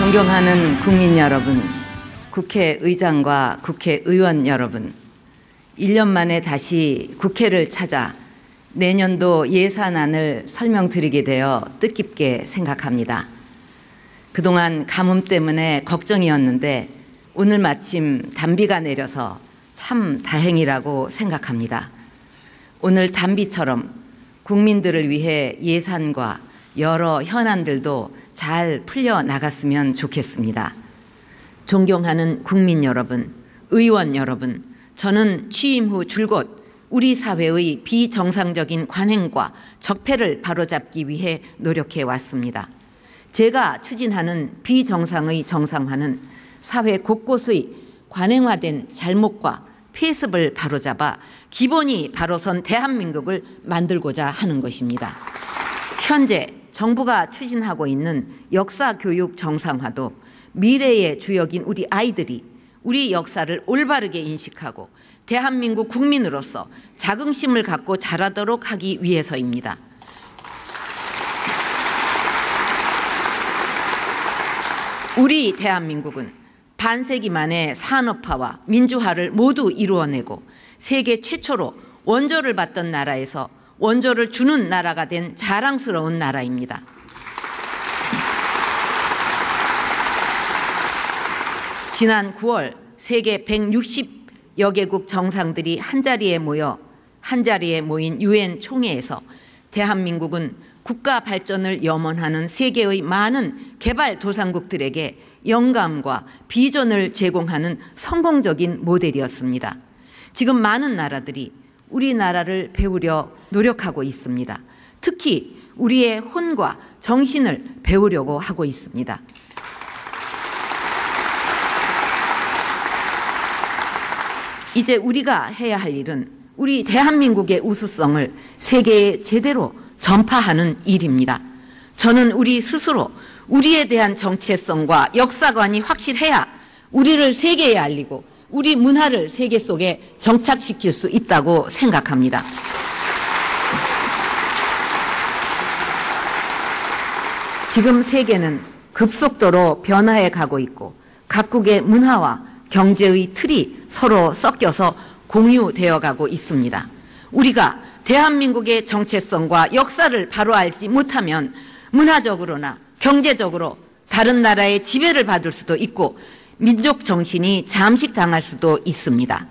존경하는 국민 여러분, 국회의장과 국회의원 여러분, 1년 만에 다시 국회를 찾아 내년도 예산안을 설명드리게 되어 뜻깊게 생각합니다. 그동안 가뭄 때문에 걱정이었는데 오늘 마침 단비가 내려서 참 다행이라고 생각합니다. 오늘 단비처럼 국민들을 위해 예산과 여러 현안들도 잘 풀려 나갔으면 좋겠습니다. 존경하는 국민 여러분, 의원 여러분, 저는 취임 후 줄곧 우리 사회의 비정상적인 관행과 적폐를 바로잡기 위해 노력해 왔습니다. 제가 추진하는 비정상의 정상화는 사회 곳곳의 관행화된 잘못과 폐습을 바로잡아 기본이 바로선 대한민국을 만들고자 하는 것입니다. 현재 정부가 추진하고 있는 역사 교육 정상화도 미래의 주역인 우리 아이들이 우리 역사를 올바르게 인식하고 대한민국 국민으로서 자긍심을 갖고 자라도록 하기 위해서입니다. 우리 대한민국은 반세기 만에 산업화와 민주화를 모두 이루어내고 세계 최초로 원조를 받던 나라에서 원조를 주는 나라가 된 자랑스러운 나라입니다. 지난 9월 세계 160여 개국 정상들이 한자리에 모여 한자리에 모인 유엔 총회에서 대한민국은 국가 발전을 염원하는 세계의 많은 개발도상국들에게 영감과 비전을 제공하는 성공적인 모델이었습니다. 지금 많은 나라들이 우리나라를 배우려 노력하고 있습니다. 특히 우리의 혼과 정신을 배우려고 하고 있습니다. 이제 우리가 해야 할 일은 우리 대한민국의 우수성을 세계에 제대로 전파하는 일입니다. 저는 우리 스스로 우리에 대한 정체성과 역사관이 확실해야 우리를 세계에 알리고 우리 문화를 세계 속에 정착시킬 수 있다고 생각합니다. 지금 세계는 급속도로 변화해 가고 있고 각국의 문화와 경제의 틀이 서로 섞여서 공유되어 가고 있습니다. 우리가 대한민국의 정체성과 역사를 바로 알지 못하면 문화적으로나 경제적으로 다른 나라의 지배를 받을 수도 있고 민족 정신이 잠식당할 수도 있습니다.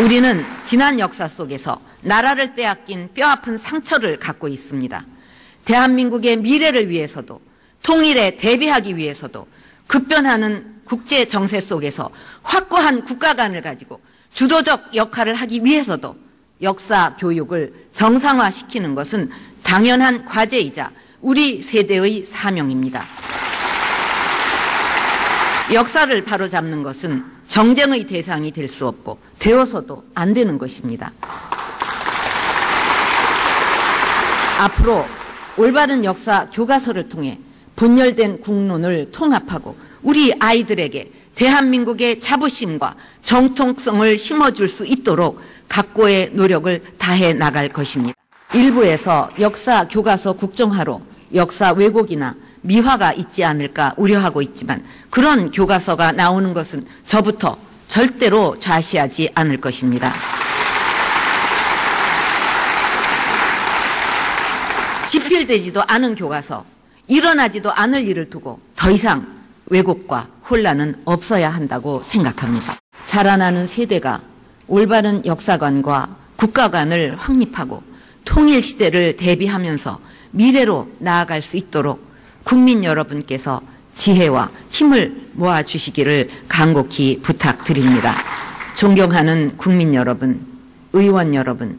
우리는 지난 역사 속에서 나라를 빼앗긴 뼈아픈 상처를 갖고 있습니다. 대한민국의 미래를 위해서도 통일에 대비하기 위해서도 급변하는 국제 정세 속에서 확고한 국가관을 가지고 주도적 역할을 하기 위해서도 역사 교육을 정상화시키는 것은 당연한 과제이자 우리 세대의 사명입니다. 역사를 바로잡는 것은 정쟁의 대상이 될 수 없고 되어서도 안 되는 것입니다. 앞으로 올바른 역사 교과서를 통해 분열된 국론을 통합하고 우리 아이들에게 대한민국의 자부심과 정통성을 심어줄 수 있도록 각고의 노력을 다해 나갈 것입니다. 일부에서 역사 교과서 국정화로 역사 왜곡이나 미화가 있지 않을까 우려하고 있지만 그런 교과서가 나오는 것은 저부터 절대로 좌시하지 않을 것입니다. 집필되지도 않은 교과서, 일어나지도 않을 일을 두고 더 이상 왜곡과 혼란은 없어야 한다고 생각합니다. 자라나는 세대가 올바른 역사관과 국가관을 확립하고 통일 시대를 대비하면서 미래로 나아갈 수 있도록 국민 여러분께서 지혜와 힘을 모아 주시기를 간곡히 부탁드립니다. 존경하는 국민 여러분, 의원 여러분,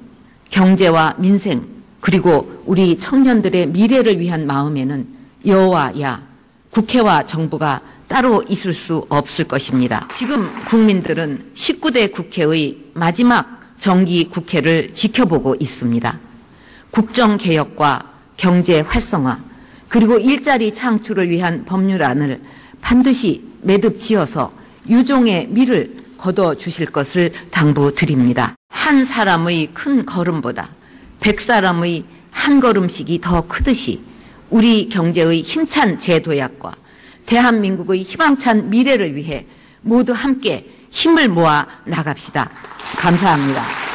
경제와 민생, 그리고 우리 청년들의 미래를 위한 마음에는 여와 야, 국회와 정부가 따로 있을 수 없을 것입니다. 지금 국민들은 19대 국회의 마지막 정기 국회를 지켜보고 있습니다. 국정개혁과 경제 활성화, 그리고 일자리 창출을 위한 법률안을 반드시 매듭 지어서 유종의 미를 거둬 주실 것을 당부드립니다. 한 사람의 큰 걸음보다 백 사람의 한한 걸음씩이 더 크듯이 우리 경제의 힘찬 재도약과 대한민국의 희망찬 미래를 위해 모두 함께 힘을 모아 나갑시다. 감사합니다.